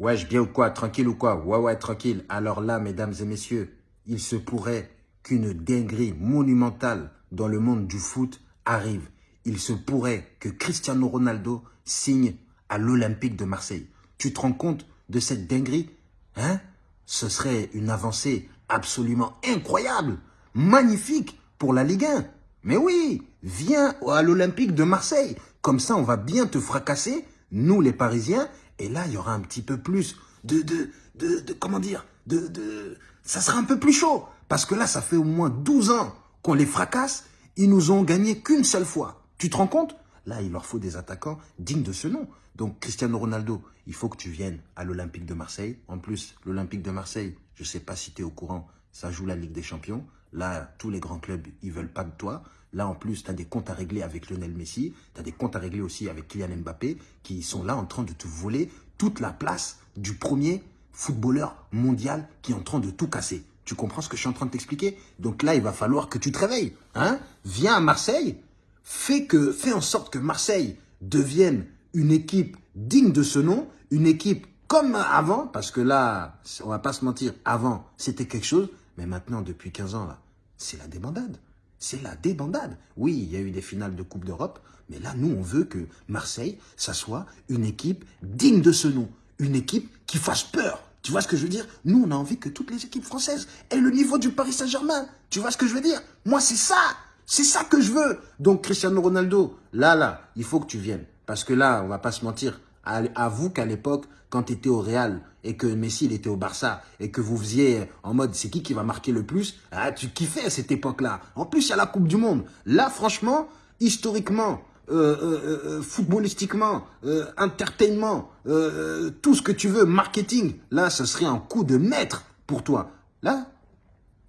Wesh, bien ou quoi Tranquille ou quoi? Ouais, ouais, tranquille. Alors là, mesdames et messieurs, il se pourrait qu'une dinguerie monumentale dans le monde du foot arrive. Il se pourrait que Cristiano Ronaldo signe à l'Olympique de Marseille. Tu te rends compte de cette dinguerie? Hein? Ce serait une avancée absolument incroyable, magnifique pour la Ligue 1. Mais oui, viens à l'Olympique de Marseille. Comme ça, on va bien te fracasser, nous les Parisiens, et là, il y aura un petit peu plus de, de, de, comment dire, de, de, ça sera un peu plus chaud. Parce que là, ça fait au moins 12 ans qu'on les fracasse. Ils nous ont gagné qu'une seule fois. Tu te rends compte? Là, il leur faut des attaquants dignes de ce nom. Donc, Cristiano Ronaldo, il faut que tu viennes à l'Olympique de Marseille. En plus, l'Olympique de Marseille, je ne sais pas si tu es au courant, ça joue la Ligue des Champions. Là, tous les grands clubs, ils veulent pas de toi. Là, en plus, tu as des comptes à régler avec Lionel Messi. Tu as des comptes à régler aussi avec Kylian Mbappé qui sont là en train de te voler toute la place du premier footballeur mondial qui est en train de tout casser. Tu comprends ce que je suis en train de t'expliquer? Donc là, il va falloir que tu te réveilles. Hein? Viens à Marseille, fais, en sorte que Marseille devienne une équipe digne de ce nom, une équipe comme avant, parce que là, on va pas se mentir, avant, c'était quelque chose, mais maintenant, depuis 15 ans, c'est la débandade. C'est la débandade. Oui, il y a eu des finales de Coupe d'Europe, mais là, nous, on veut que Marseille, ça soit une équipe digne de ce nom. Une équipe qui fasse peur. Tu vois ce que je veux dire? Nous, on a envie que toutes les équipes françaises aient le niveau du Paris Saint-Germain. Tu vois ce que je veux dire? Moi, c'est ça. C'est ça que je veux. Donc, Cristiano Ronaldo, là, là, il faut que tu viennes. Parce que là, on va pas se mentir. Avoue qu'à l'époque, quand tu étais au Real et que Messi il était au Barça et que vous faisiez en mode c'est qui qui va marquer le plus, ah, tu kiffais à cette époque-là. En plus, il y a la Coupe du Monde. Là, franchement, historiquement, euh, euh, euh, footballistiquement, entertainment, tout ce que tu veux, marketing, là, ce serait un coup de maître pour toi. Là,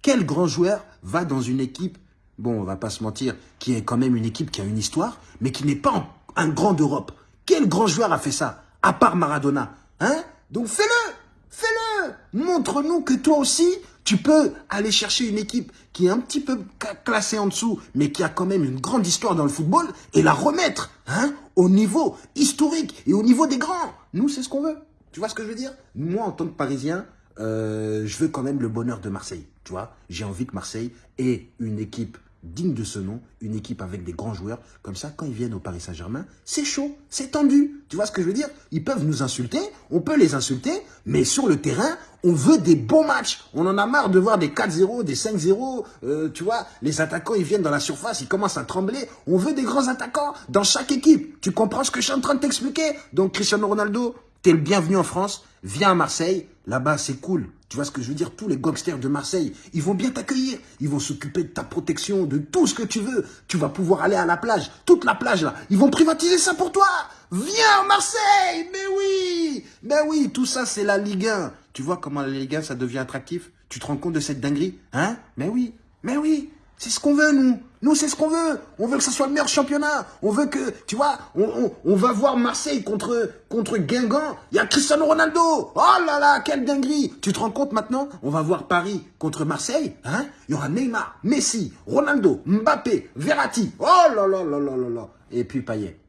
quel grand joueur va dans une équipe, bon, on va pas se mentir, qui est quand même une équipe qui a une histoire, mais qui n'est pas un grand d'Europe Quel grand joueur a fait ça, à part Maradona Hein? Donc fais-le Fais-le Montre-nous que toi aussi, tu peux aller chercher une équipe qui est un petit peu classée en dessous, mais qui a quand même une grande histoire dans le football, et la remettre hein, au niveau historique et au niveau des grands. Nous, c'est ce qu'on veut. Tu vois ce que je veux dire? Moi, en tant que Parisien, euh, je veux quand même le bonheur de Marseille. Tu vois? J'ai envie que Marseille ait une équipe digne de ce nom, une équipe avec des grands joueurs. Comme ça, quand ils viennent au Paris Saint-Germain, c'est chaud, c'est tendu. Tu vois ce que je veux dire? Ils peuvent nous insulter, on peut les insulter, mais sur le terrain, on veut des bons matchs. On en a marre de voir des 4-0, des 5-0. Euh, tu vois, les attaquants, ils viennent dans la surface, ils commencent à trembler. On veut des grands attaquants dans chaque équipe. Tu comprends ce que je suis en train de t'expliquer? Donc, Cristiano Ronaldo, t'es le bienvenu en France. Viens à Marseille. Là-bas, c'est cool. Tu vois ce que je veux dire? Tous les gangsters de Marseille, ils vont bien t'accueillir. Ils vont s'occuper de ta protection, de tout ce que tu veux. Tu vas pouvoir aller à la plage, toute la plage là. Ils vont privatiser ça pour toi. Viens Marseille Mais oui Mais oui, tout ça c'est la Ligue 1. Tu vois comment la Ligue 1 ça devient attractif? Tu te rends compte de cette dinguerie? Hein? Mais oui Mais oui c'est ce qu'on veut, nous. Nous, c'est ce qu'on veut. On veut que ce soit le meilleur championnat. On veut que, tu vois, on, va voir Marseille contre, contre Guingamp. Il y a Cristiano Ronaldo. Oh là là, quelle dinguerie. Tu te rends compte maintenant? On va voir Paris contre Marseille. Hein? Il y aura Neymar, Messi, Ronaldo, Mbappé, Verratti. Oh là là là là là là. Et puis Payet.